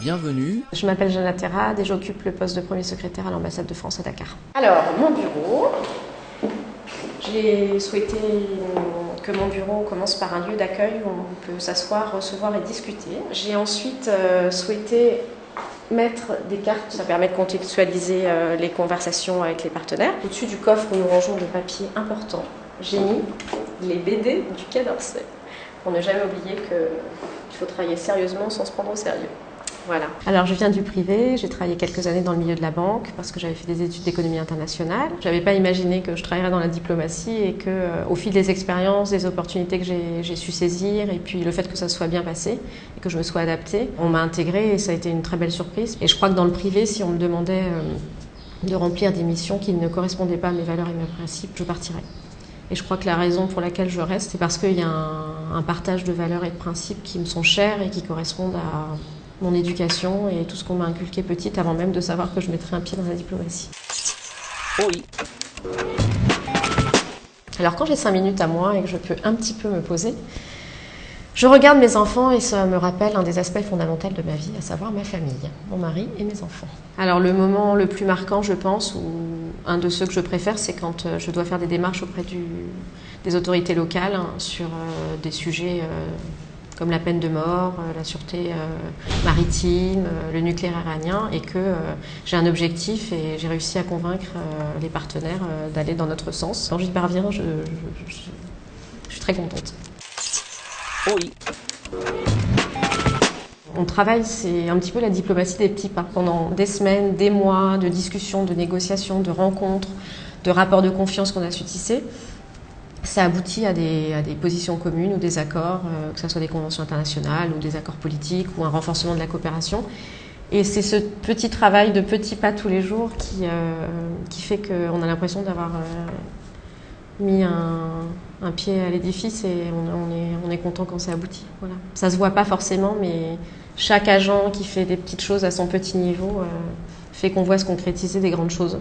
Bienvenue. Je m'appelle Jeanne Terrade et j'occupe le poste de premier secrétaire à l'ambassade de France à Dakar. Alors, mon bureau. J'ai souhaité que mon bureau commence par un lieu d'accueil où on peut s'asseoir, recevoir et discuter. J'ai ensuite euh, souhaité mettre des cartes, ça permet de contextualiser euh, les conversations avec les partenaires. Au-dessus du coffre où nous rangeons des papiers importants, j'ai mis les BD du Quai d'Orsay pour ne jamais oublier qu'il faut travailler sérieusement sans se prendre au sérieux. Voilà. Alors je viens du privé, j'ai travaillé quelques années dans le milieu de la banque parce que j'avais fait des études d'économie internationale. Je n'avais pas imaginé que je travaillerais dans la diplomatie et que euh, au fil des expériences, des opportunités que j'ai su saisir et puis le fait que ça soit bien passé et que je me sois adaptée, on m'a intégrée et ça a été une très belle surprise. Et je crois que dans le privé, si on me demandait euh, de remplir des missions qui ne correspondaient pas à mes valeurs et mes principes, je partirais. Et je crois que la raison pour laquelle je reste, c'est parce qu'il y a un, un partage de valeurs et de principes qui me sont chers et qui correspondent à mon éducation et tout ce qu'on m'a inculqué petite avant même de savoir que je mettrais un pied dans la diplomatie. Oui. Alors quand j'ai cinq minutes à moi et que je peux un petit peu me poser, je regarde mes enfants et ça me rappelle un des aspects fondamentaux de ma vie, à savoir ma famille, mon mari et mes enfants. Alors le moment le plus marquant, je pense, ou un de ceux que je préfère, c'est quand euh, je dois faire des démarches auprès des autorités locales hein, sur euh, des sujets euh, comme la peine de mort, la sûreté maritime, le nucléaire iranien, et que j'ai un objectif et j'ai réussi à convaincre les partenaires d'aller dans notre sens. Quand j'y parviens, je, suis très contente. Oui. Mon travail, c'est un petit peu la diplomatie des petits pas. Pendant des semaines, des mois de discussions, de négociations, de rencontres, de rapports de confiance qu'on a su tisser, ça aboutit à des, positions communes ou des accords, euh, que ce soit des conventions internationales ou des accords politiques ou un renforcement de la coopération. Et c'est ce petit travail de petits pas tous les jours qui, euh, fait qu'on a l'impression d'avoir euh, mis un, pied à l'édifice et on, est, on est content quand ça aboutit. Ça se voit pas forcément, mais chaque agent qui fait des petites choses à son petit niveau fait qu'on voit se concrétiser des grandes choses.